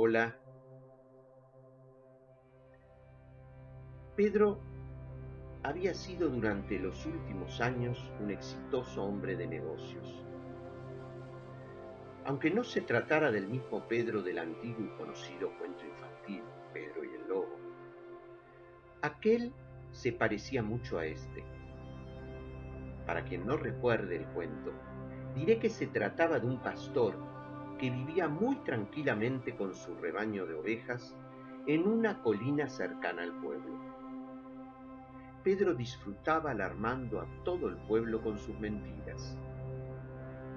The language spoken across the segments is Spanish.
Hola. Pedro había sido durante los últimos años un exitoso hombre de negocios. Aunque no se tratara del mismo Pedro del antiguo y conocido cuento infantil, Pedro y el Lobo, aquel se parecía mucho a este. Para quien no recuerde el cuento, diré que se trataba de un pastor que vivía muy tranquilamente con su rebaño de ovejas en una colina cercana al pueblo. Pedro disfrutaba alarmando a todo el pueblo con sus mentiras.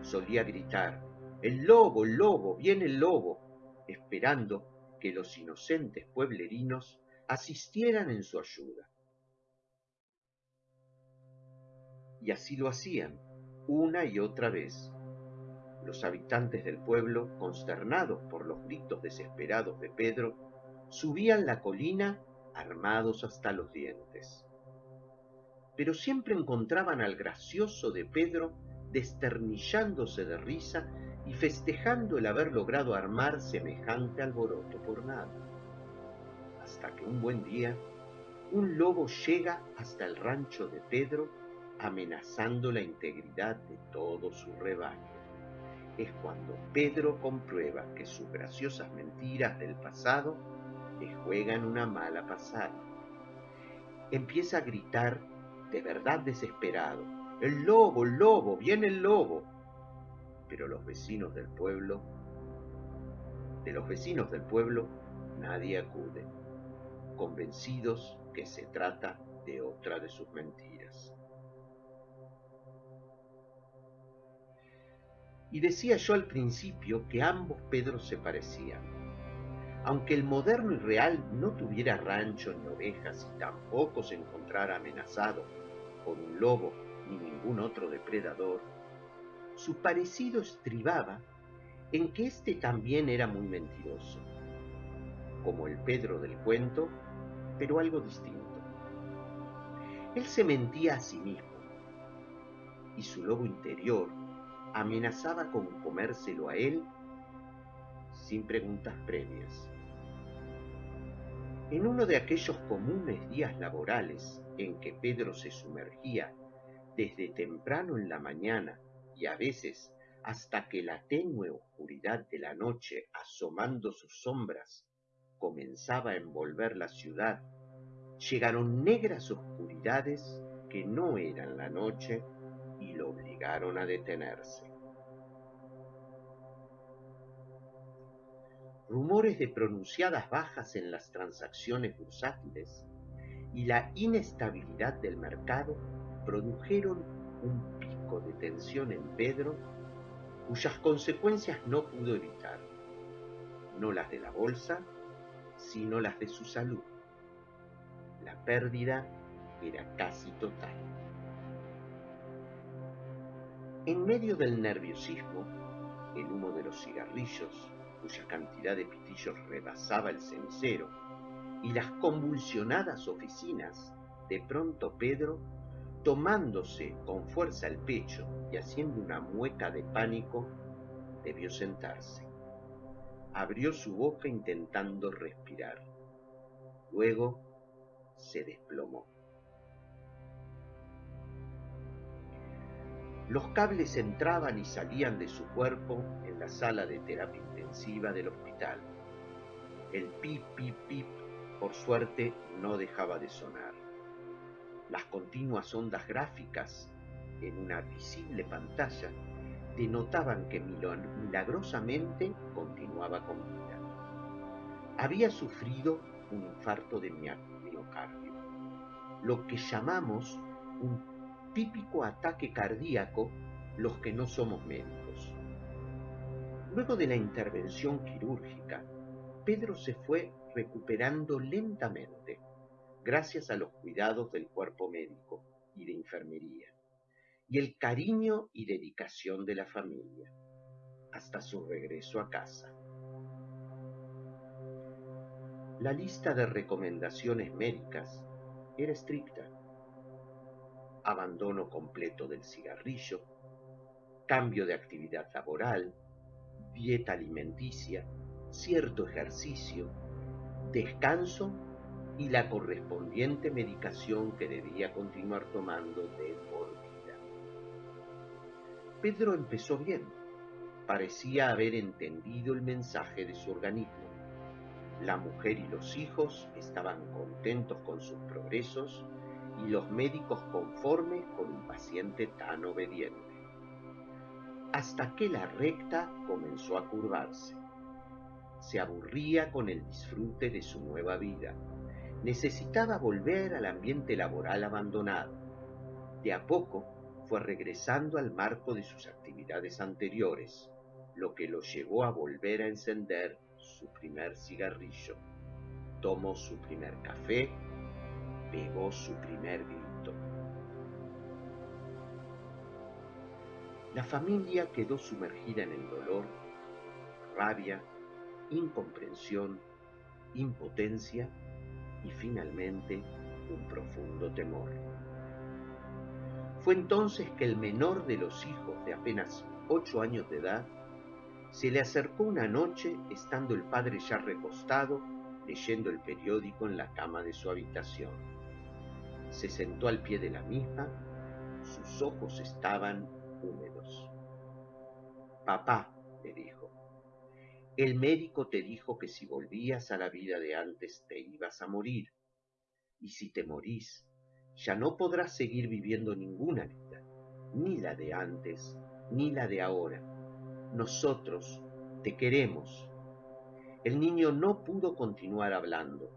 Solía gritar, el lobo, el lobo, viene el lobo, esperando que los inocentes pueblerinos asistieran en su ayuda. Y así lo hacían, una y otra vez. Los habitantes del pueblo, consternados por los gritos desesperados de Pedro, subían la colina armados hasta los dientes. Pero siempre encontraban al gracioso de Pedro desternillándose de risa y festejando el haber logrado armar semejante alboroto por nada. Hasta que un buen día, un lobo llega hasta el rancho de Pedro amenazando la integridad de todo su rebaño. Es cuando Pedro comprueba que sus graciosas mentiras del pasado le juegan una mala pasada. Empieza a gritar de verdad desesperado, el lobo, el lobo, viene el lobo. Pero los vecinos del pueblo, de los vecinos del pueblo, nadie acude, convencidos que se trata de otra de sus mentiras. Y decía yo al principio que ambos Pedros se parecían. Aunque el moderno y real no tuviera rancho ni ovejas y tampoco se encontrara amenazado por un lobo ni ningún otro depredador, su parecido estribaba en que éste también era muy mentiroso, como el Pedro del cuento, pero algo distinto. Él se mentía a sí mismo, y su lobo interior amenazaba con comérselo a él sin preguntas previas. En uno de aquellos comunes días laborales en que Pedro se sumergía desde temprano en la mañana y a veces hasta que la tenue oscuridad de la noche asomando sus sombras comenzaba a envolver la ciudad, llegaron negras oscuridades que no eran la noche lo obligaron a detenerse. Rumores de pronunciadas bajas en las transacciones bursátiles y la inestabilidad del mercado produjeron un pico de tensión en Pedro cuyas consecuencias no pudo evitar, no las de la bolsa, sino las de su salud. La pérdida era casi total. En medio del nerviosismo, el humo de los cigarrillos, cuya cantidad de pitillos rebasaba el cenicero, y las convulsionadas oficinas, de pronto Pedro, tomándose con fuerza el pecho y haciendo una mueca de pánico, debió sentarse. Abrió su boca intentando respirar. Luego se desplomó. Los cables entraban y salían de su cuerpo en la sala de terapia intensiva del hospital. El pip, pip, pip, por suerte, no dejaba de sonar. Las continuas ondas gráficas en una visible pantalla denotaban que milagrosamente continuaba con vida. Había sufrido un infarto de miocardio, lo que llamamos un típico ataque cardíaco los que no somos médicos. Luego de la intervención quirúrgica, Pedro se fue recuperando lentamente, gracias a los cuidados del cuerpo médico y de enfermería, y el cariño y dedicación de la familia, hasta su regreso a casa. La lista de recomendaciones médicas era estricta abandono completo del cigarrillo, cambio de actividad laboral, dieta alimenticia, cierto ejercicio, descanso y la correspondiente medicación que debía continuar tomando de por vida. Pedro empezó bien. Parecía haber entendido el mensaje de su organismo. La mujer y los hijos estaban contentos con sus progresos y los médicos conformes con un paciente tan obediente. Hasta que la recta comenzó a curvarse. Se aburría con el disfrute de su nueva vida necesitaba volver al ambiente laboral abandonado. De a poco fue regresando al marco de sus actividades anteriores, lo que lo llevó a volver a encender su primer cigarrillo. Tomó su primer café, pegó su primer grito. La familia quedó sumergida en el dolor, rabia, incomprensión, impotencia y finalmente un profundo temor. Fue entonces que el menor de los hijos de apenas ocho años de edad se le acercó una noche estando el padre ya recostado leyendo el periódico en la cama de su habitación. Se sentó al pie de la misma, sus ojos estaban húmedos. Papá, le dijo, el médico te dijo que si volvías a la vida de antes te ibas a morir. Y si te morís, ya no podrás seguir viviendo ninguna vida, ni la de antes, ni la de ahora. Nosotros te queremos. El niño no pudo continuar hablando.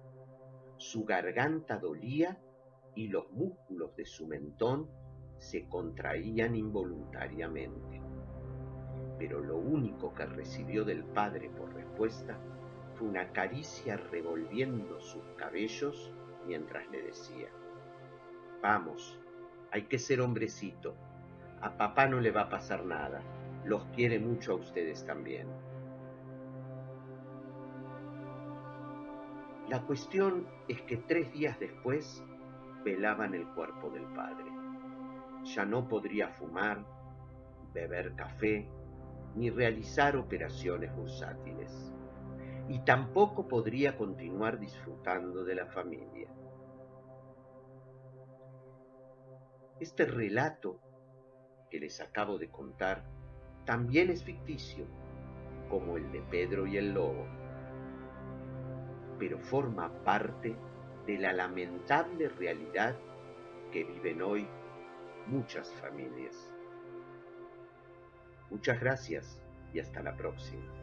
Su garganta dolía y los músculos de su mentón se contraían involuntariamente. Pero lo único que recibió del padre por respuesta fue una caricia revolviendo sus cabellos mientras le decía, vamos, hay que ser hombrecito, a papá no le va a pasar nada, los quiere mucho a ustedes también. La cuestión es que tres días después velaban el cuerpo del padre. Ya no podría fumar, beber café, ni realizar operaciones bursátiles, y tampoco podría continuar disfrutando de la familia. Este relato que les acabo de contar también es ficticio, como el de Pedro y el Lobo, pero forma parte de la lamentable realidad que viven hoy muchas familias. Muchas gracias y hasta la próxima.